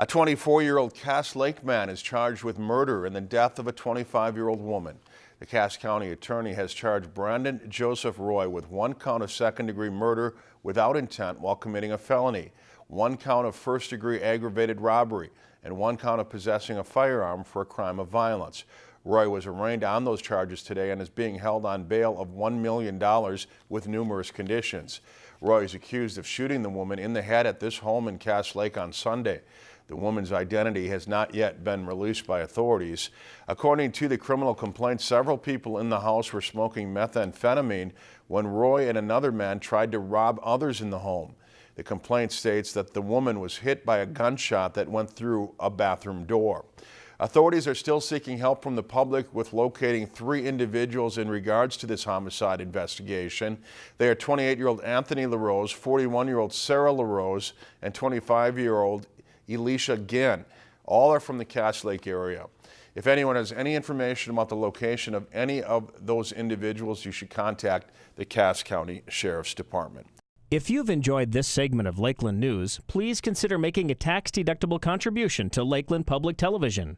A 24-year-old Cass Lake man is charged with murder in the death of a 25-year-old woman. The Cass County attorney has charged Brandon Joseph Roy with one count of second-degree murder without intent while committing a felony, one count of first-degree aggravated robbery, and one count of possessing a firearm for a crime of violence. Roy was arraigned on those charges today and is being held on bail of $1 million with numerous conditions. Roy is accused of shooting the woman in the head at this home in Cass Lake on Sunday. The woman's identity has not yet been released by authorities. According to the criminal complaint, several people in the house were smoking methamphetamine when Roy and another man tried to rob others in the home. The complaint states that the woman was hit by a gunshot that went through a bathroom door. Authorities are still seeking help from the public with locating three individuals in regards to this homicide investigation. They are 28-year-old Anthony LaRose, 41-year-old Sarah LaRose, and 25-year-old Elisha Ginn. All are from the Cass Lake area. If anyone has any information about the location of any of those individuals, you should contact the Cass County Sheriff's Department. If you've enjoyed this segment of Lakeland News, please consider making a tax-deductible contribution to Lakeland Public Television.